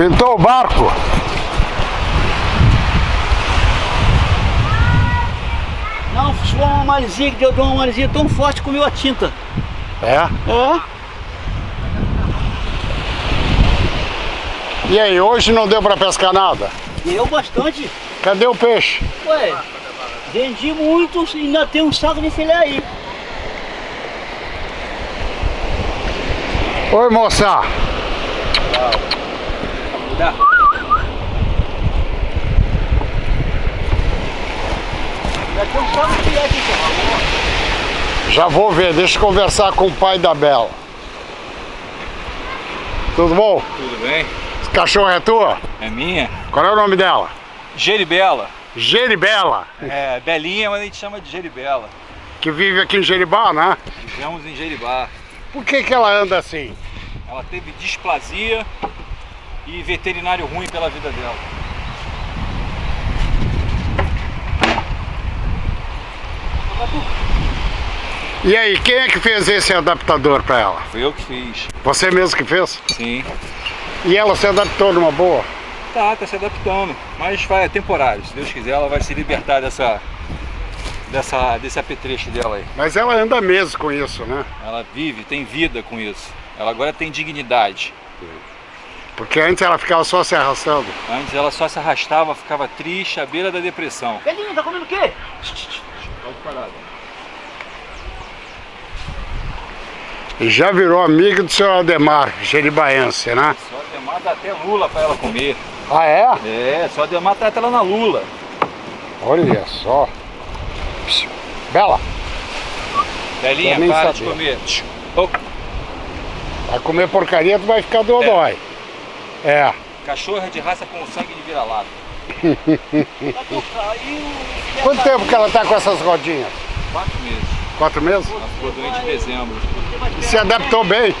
Pintou o barco? Não, foi uma maresia que deu deu uma maresia tão forte que comeu a tinta. É? É? E aí, hoje não deu pra pescar nada? Deu bastante. Cadê o peixe? Ué, vendi muito e ainda tem um saco de filé aí. Oi, moça. Dá. Aqui, cara. Já vou ver, deixa eu conversar com o pai da Bela. Tudo bom? Tudo bem? Esse cachorro é tua? É minha? Qual é o nome dela? Geribela. Geribela, É, Belinha, mas a gente chama de Geribela. que vive aqui em Jeribá, né? Vivemos em Jeribá. Por que que ela anda assim? Ela teve displasia e veterinário ruim pela vida dela. E aí, quem é que fez esse adaptador pra ela? Foi eu que fiz. Você mesmo que fez? Sim. E ela se adaptou numa boa? Tá, tá se adaptando. Mas vai, é temporário. Se Deus quiser, ela vai se libertar dessa, dessa, desse apetrecho dela aí. Mas ela anda mesmo com isso, né? Ela vive, tem vida com isso. Ela agora tem dignidade. Porque antes ela ficava só se arrastando. Antes ela só se arrastava, ficava triste, à beira da depressão. Belinho, tá comendo o quê? Pode parar. E já virou amiga do seu Ademar, jeribaense, né? Só Ademar dá até lula pra ela comer. Ah, é? É, só Ademar trata ela na lula. Olha só. Psiu. Bela, Belinha, para de sabia. comer. Ô, vai comer porcaria, tu vai ficar dodói. É. cachorra de raça com sangue de vira-lata. Quanto tempo que ela tá com essas rodinhas? Quatro meses. Quatro meses? Ela ficou doente em dezembro. Se adaptou bem?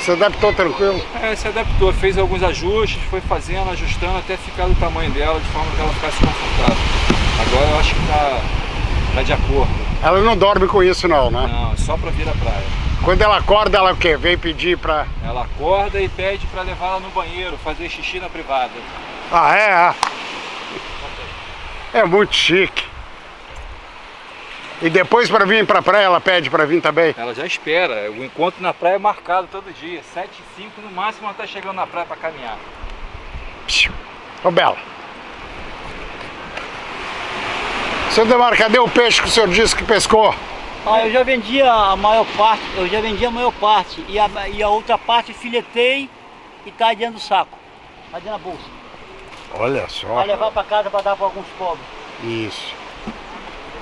Se adaptou tranquilo? É, se adaptou, fez alguns ajustes, foi fazendo, ajustando até ficar do tamanho dela, de forma que ela ficasse confortável. Agora eu acho que tá, tá de acordo. Ela não dorme com isso não, né? Não, é só pra vir à praia. Quando ela acorda, ela o quê? Vem pedir pra... Ela acorda e pede pra levar ela no banheiro, fazer xixi na privada. Ah, é? Ah. É muito chique. E depois para vir pra praia, ela pede pra vir também? Ela já espera, o encontro na praia é marcado todo dia, 7 e 5 no máximo ela tá chegando na praia pra caminhar. Ô, Bela. Seu Demar, cadê o peixe que o senhor disse que pescou? Ah, eu já vendi a maior parte, eu já vendi a maior parte e a, e a outra parte filetei e tá dentro do saco, tá dentro da bolsa. Olha só. Vai levar pra casa pra dar pra alguns pobres. Isso.